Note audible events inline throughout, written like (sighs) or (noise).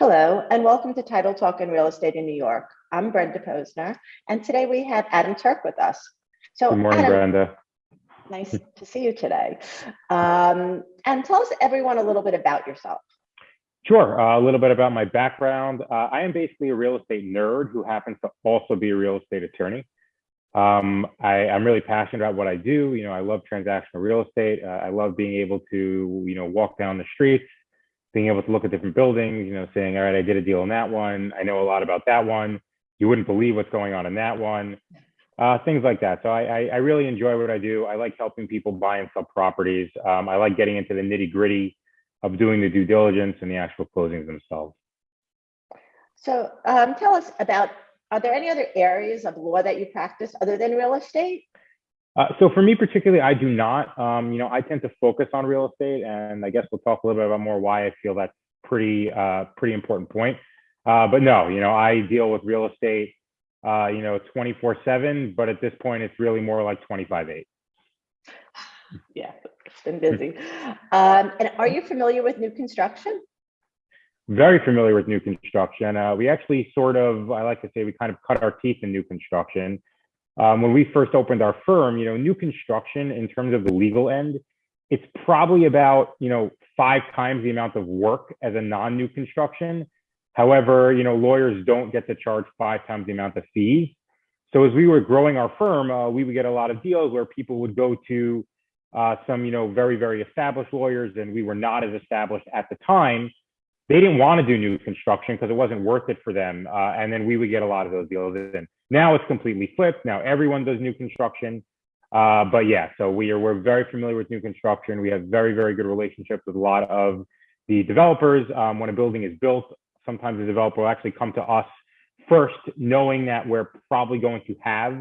Hello, and welcome to Title Talk in Real Estate in New York. I'm Brenda Posner, and today we have Adam Turk with us. So, Good morning, Adam, Brenda. nice to see you today. Um, and tell us everyone a little bit about yourself. Sure. Uh, a little bit about my background. Uh, I am basically a real estate nerd who happens to also be a real estate attorney. Um, I, I'm really passionate about what I do. You know, I love transactional real estate. Uh, I love being able to, you know, walk down the streets, being able to look at different buildings, you know, saying, all right, I did a deal in that one. I know a lot about that one. You wouldn't believe what's going on in that one. Uh, things like that. So I, I, I really enjoy what I do. I like helping people buy and sell properties. Um, I like getting into the nitty gritty of doing the due diligence and the actual closings themselves. So, um, tell us about are there any other areas of law that you practice other than real estate? Uh, so for me particularly, I do not. Um, you know, I tend to focus on real estate, and I guess we'll talk a little bit about more why I feel that's pretty uh, pretty important point. Uh, but no, you know, I deal with real estate, uh, you know, 24/7. But at this point, it's really more like 25/8. (sighs) Yeah, it's been busy. Um, and are you familiar with new construction? Very familiar with new construction. Uh, we actually sort of, I like to say, we kind of cut our teeth in new construction. Um, when we first opened our firm, you know, new construction in terms of the legal end, it's probably about, you know, five times the amount of work as a non-new construction. However, you know, lawyers don't get to charge five times the amount of fees. So as we were growing our firm, uh, we would get a lot of deals where people would go to uh, some, you know, very, very established lawyers and we were not as established at the time. They didn't want to do new construction because it wasn't worth it for them. Uh, and then we would get a lot of those deals. Now it's completely flipped. Now everyone does new construction. Uh, but yeah, so we are we're very familiar with new construction. We have very very good relationships with a lot of the developers. Um, when a building is built, sometimes the developer will actually come to us first, knowing that we're probably going to have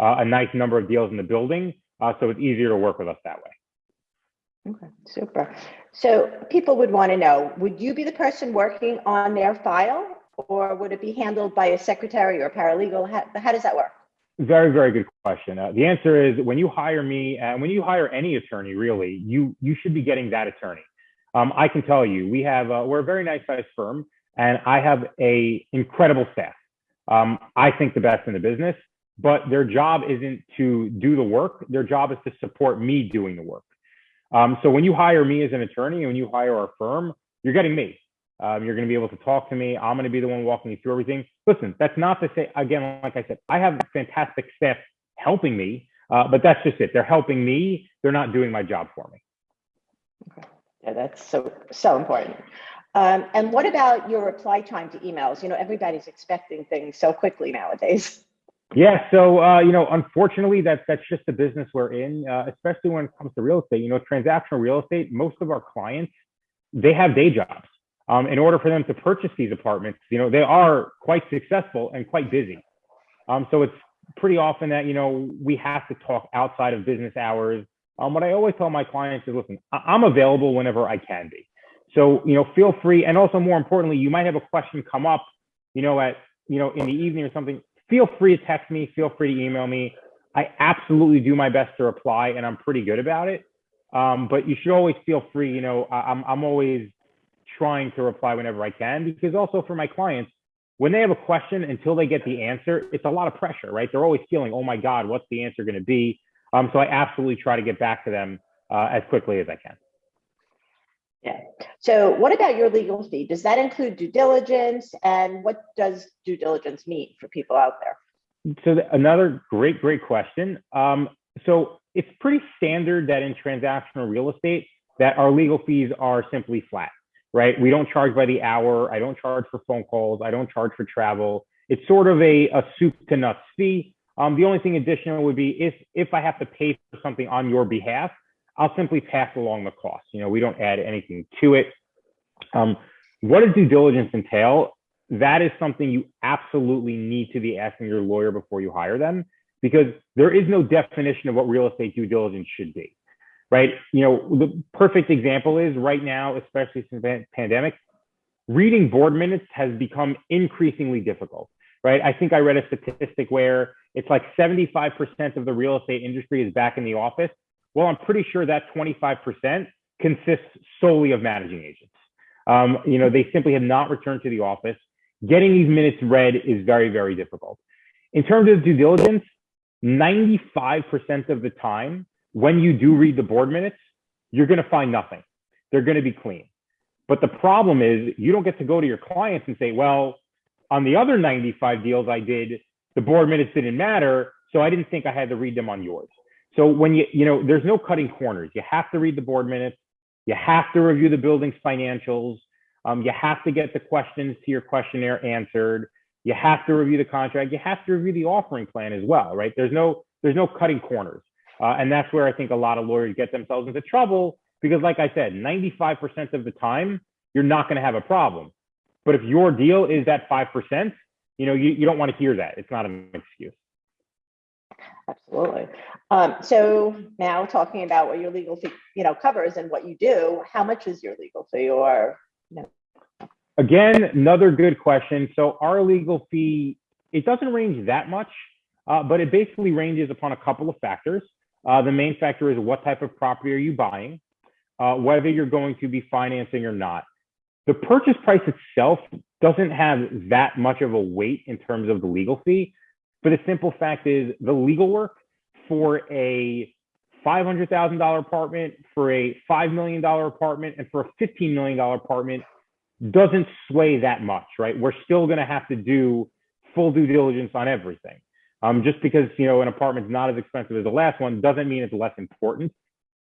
uh, a nice number of deals in the building, uh, so it's easier to work with us that way. Okay, super. So people would want to know, would you be the person working on their file or would it be handled by a secretary or paralegal? How, how does that work? Very, very good question. Uh, the answer is when you hire me and when you hire any attorney, really, you you should be getting that attorney. Um, I can tell you, we have uh, we're a very nice sized firm, and I have a incredible staff. Um, I think the best in the business, but their job isn't to do the work. Their job is to support me doing the work. Um, so when you hire me as an attorney and when you hire our firm, you're getting me. Um, you're going to be able to talk to me. I'm going to be the one walking you through everything. Listen, that's not to say, again, like I said, I have fantastic staff helping me, uh, but that's just it. They're helping me. They're not doing my job for me. Okay. Yeah, that's so, so important. Um, and what about your reply time to emails? You know, everybody's expecting things so quickly nowadays. Yeah, so uh, you know, unfortunately, that's that's just the business we're in, uh, especially when it comes to real estate. You know, transactional real estate. Most of our clients, they have day jobs um, in order for them to purchase these apartments, you know, they are quite successful and quite busy. Um, so it's pretty often that, you know, we have to talk outside of business hours. Um, what I always tell my clients is, listen, I'm available whenever I can be. So, you know, feel free. And also more importantly, you might have a question come up, you know, at, you know, in the evening or something, feel free to text me, feel free to email me. I absolutely do my best to reply and I'm pretty good about it. Um, but you should always feel free, you know, I'm, I'm always trying to reply whenever I can because also for my clients, when they have a question until they get the answer, it's a lot of pressure, right? They're always feeling, oh my God, what's the answer going to be? Um, so I absolutely try to get back to them uh, as quickly as I can. Yeah. So what about your legal fee? Does that include due diligence? And what does due diligence mean for people out there? So another great, great question. Um, so it's pretty standard that in transactional real estate that our legal fees are simply flat right? We don't charge by the hour. I don't charge for phone calls. I don't charge for travel. It's sort of a, a soup to nuts fee. Um, the only thing additional would be if if I have to pay for something on your behalf, I'll simply pass along the cost. You know, we don't add anything to it. Um, what does due diligence entail? That is something you absolutely need to be asking your lawyer before you hire them, because there is no definition of what real estate due diligence should be right? You know, the perfect example is right now, especially since the pandemic, reading board minutes has become increasingly difficult, right? I think I read a statistic where it's like 75% of the real estate industry is back in the office. Well, I'm pretty sure that 25% consists solely of managing agents. Um, you know, they simply have not returned to the office. Getting these minutes read is very, very difficult. In terms of due diligence, 95% of the time, when you do read the board minutes, you're going to find nothing. They're going to be clean. But the problem is you don't get to go to your clients and say, well, on the other 95 deals I did, the board minutes didn't matter. So I didn't think I had to read them on yours. So when you, you know, there's no cutting corners. You have to read the board minutes. You have to review the building's financials. Um, you have to get the questions to your questionnaire answered. You have to review the contract. You have to review the offering plan as well, right? There's no, there's no cutting corners. Uh, and that's where I think a lot of lawyers get themselves into trouble because like I said, 95% of the time, you're not going to have a problem. But if your deal is that 5%, you know, you, you don't want to hear that. It's not an excuse. Absolutely. Um, so now talking about what your legal fee, you know, covers and what you do, how much is your legal fee or, you know? Again, another good question. So our legal fee, it doesn't range that much, uh, but it basically ranges upon a couple of factors. Uh, the main factor is what type of property are you buying, uh, whether you're going to be financing or not. The purchase price itself doesn't have that much of a weight in terms of the legal fee. But the simple fact is the legal work for a $500,000 apartment, for a $5 million apartment, and for a $15 million apartment doesn't sway that much, right? We're still going to have to do full due diligence on everything. Um, just because you know an apartment's not as expensive as the last one doesn't mean it's less important.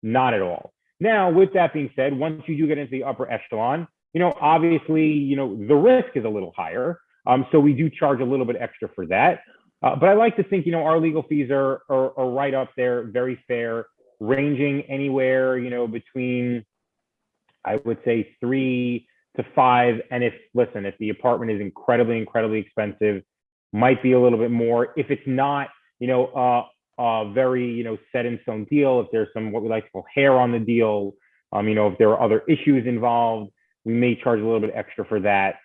Not at all. Now, with that being said, once you do get into the upper echelon, you know, obviously, you know, the risk is a little higher. Um, so we do charge a little bit extra for that. Uh, but I like to think, you know, our legal fees are, are, are right up there, very fair, ranging anywhere, you know, between, I would say three to five. And if, listen, if the apartment is incredibly, incredibly expensive, might be a little bit more. If it's not, you know, uh, a very, you know, set in stone deal, if there's some, what we like to call hair on the deal, um, you know, if there are other issues involved, we may charge a little bit extra for that.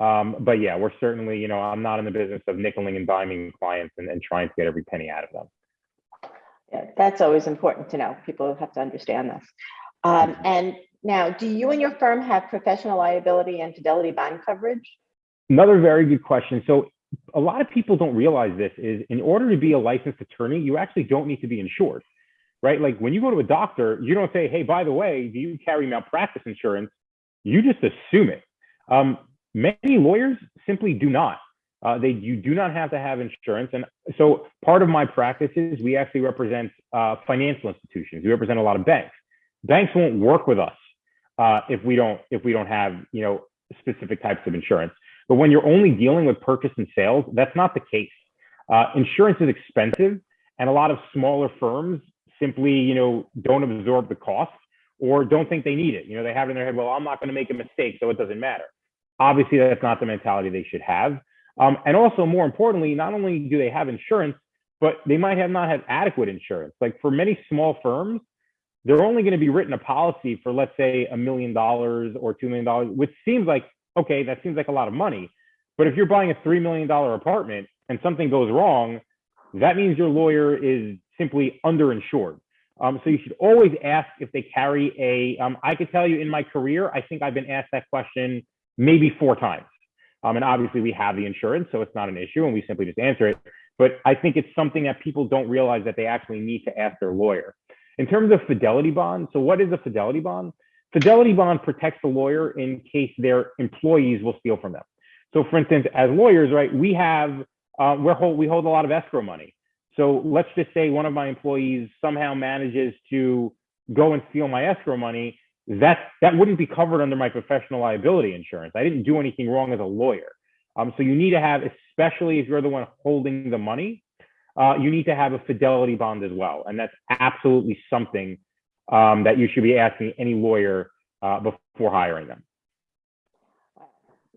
Um, but yeah, we're certainly, you know, I'm not in the business of nickeling and diming clients and, and trying to get every penny out of them. Yeah, that's always important to know. People have to understand this. Um, and now, do you and your firm have professional liability and fidelity bond coverage? Another very good question. So a lot of people don't realize this is in order to be a licensed attorney, you actually don't need to be insured, right? Like when you go to a doctor, you don't say, hey, by the way, do you carry malpractice insurance? You just assume it. Um, many lawyers simply do not. Uh, they you do not have to have insurance, and so part of my practice is we actually represent uh, financial institutions. We represent a lot of banks. Banks won't work with us uh, if we don't if we don't have you know specific types of insurance. But when you're only dealing with purchase and sales, that's not the case. Uh, insurance is expensive, and a lot of smaller firms simply you know don't absorb the cost or don't think they need it. You know, they have it in their head, well, I'm not going to make a mistake, so it doesn't matter. Obviously, that's not the mentality they should have. Um, and also, more importantly, not only do they have insurance, but they might have not have adequate insurance. Like for many small firms, they're only going to be written a policy for, let's say, a million dollars or two million dollars, which seems like okay, that seems like a lot of money. But if you're buying a three million dollar apartment and something goes wrong, that means your lawyer is simply underinsured. Um, so you should always ask if they carry a. Um, I could tell you in my career, I think I've been asked that question maybe four times. Um, and obviously we have the insurance, so it's not an issue, and we simply just answer it. But I think it's something that people don't realize that they actually need to ask their lawyer. In terms of fidelity bond, so what is a fidelity bond? Fidelity bond protects the lawyer in case their employees will steal from them. So, for instance, as lawyers, right, we have uh, we hold we hold a lot of escrow money. So let's just say one of my employees somehow manages to go and steal my escrow money. That that wouldn't be covered under my professional liability insurance. I didn't do anything wrong as a lawyer. Um, so you need to have, especially if you're the one holding the money, uh, you need to have a fidelity bond as well, and that's absolutely something um, that you should be asking any lawyer uh, before hiring them.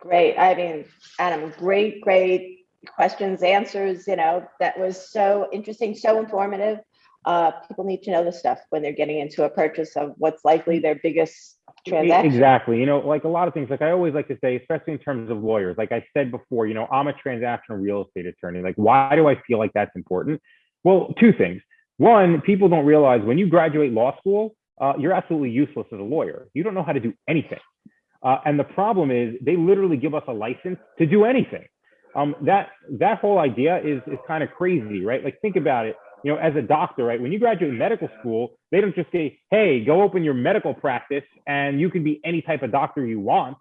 Great. I mean, Adam, great, great questions, answers, you know, that was so interesting, so informative. Uh, people need to know this stuff when they're getting into a purchase of what's likely their biggest transaction. Exactly. You know, like a lot of things, like I always like to say, especially in terms of lawyers, like I said before, you know, I'm a transactional real estate attorney. Like, why do I feel like that's important? Well, two things. One, people don't realize when you graduate law school, uh, you're absolutely useless as a lawyer. You don't know how to do anything. Uh, and the problem is they literally give us a license to do anything. Um, that that whole idea is is kind of crazy, right? Like think about it. You know, as a doctor, right? When you graduate medical school, they don't just say, "Hey, go open your medical practice and you can be any type of doctor you want."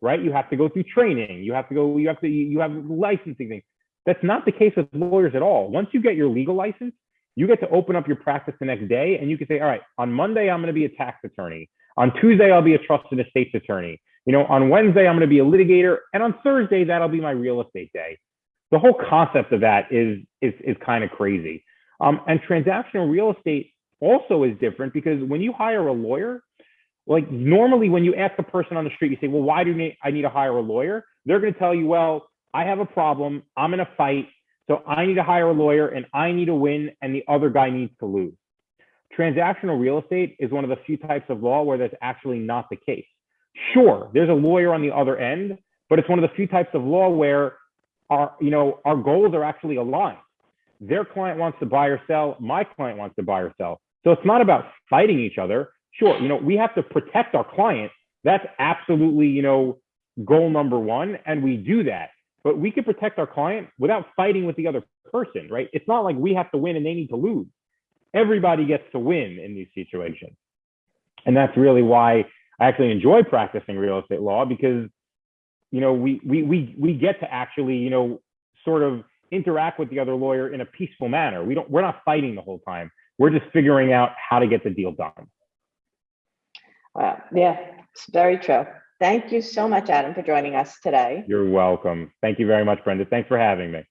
Right? You have to go through training. You have to go. You have to. You have licensing things. That's not the case with lawyers at all. Once you get your legal license, you get to open up your practice the next day, and you can say, "All right, on Monday I'm going to be a tax attorney. On Tuesday I'll be a trust and estates attorney." You know, on Wednesday, I'm going to be a litigator, and on Thursday, that'll be my real estate day. The whole concept of that is is is kind of crazy. Um, and transactional real estate also is different because when you hire a lawyer, like normally when you ask a person on the street, you say, "Well, why do I need to hire a lawyer?" They're going to tell you, "Well, I have a problem. I'm in a fight, so I need to hire a lawyer, and I need to win, and the other guy needs to lose." Transactional real estate is one of the few types of law where that's actually not the case. Sure, there's a lawyer on the other end, but it's one of the few types of law where our, you know, our goals are actually aligned. Their client wants to buy or sell, my client wants to buy or sell. So it's not about fighting each other. Sure, you know, we have to protect our client. That's absolutely, you know, goal number one, and we do that. But we can protect our client without fighting with the other person, right? It's not like we have to win and they need to lose. Everybody gets to win in these situations. And that's really why I actually enjoy practicing real estate law because, you know, we we we we get to actually, you know, sort of interact with the other lawyer in a peaceful manner. We don't we're not fighting the whole time. We're just figuring out how to get the deal done. Wow, yeah, it's very true. Thank you so much, Adam, for joining us today. You're welcome. Thank you very much, Brenda. Thanks for having me.